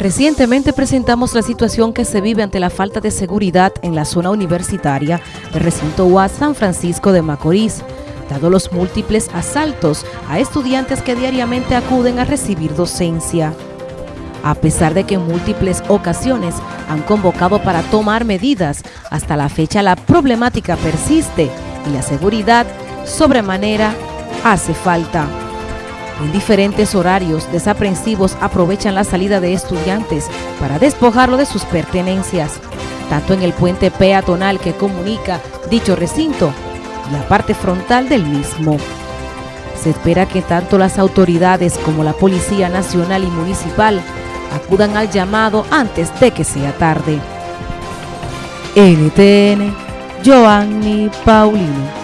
Recientemente presentamos la situación que se vive ante la falta de seguridad en la zona universitaria del recinto UAS San Francisco de Macorís, dado los múltiples asaltos a estudiantes que diariamente acuden a recibir docencia. A pesar de que en múltiples ocasiones han convocado para tomar medidas, hasta la fecha la problemática persiste y la seguridad sobremanera hace falta. En diferentes horarios, desaprensivos aprovechan la salida de estudiantes para despojarlo de sus pertenencias, tanto en el puente peatonal que comunica dicho recinto y la parte frontal del mismo. Se espera que tanto las autoridades como la Policía Nacional y Municipal acudan al llamado antes de que sea tarde. NTN, Joanny Paulino.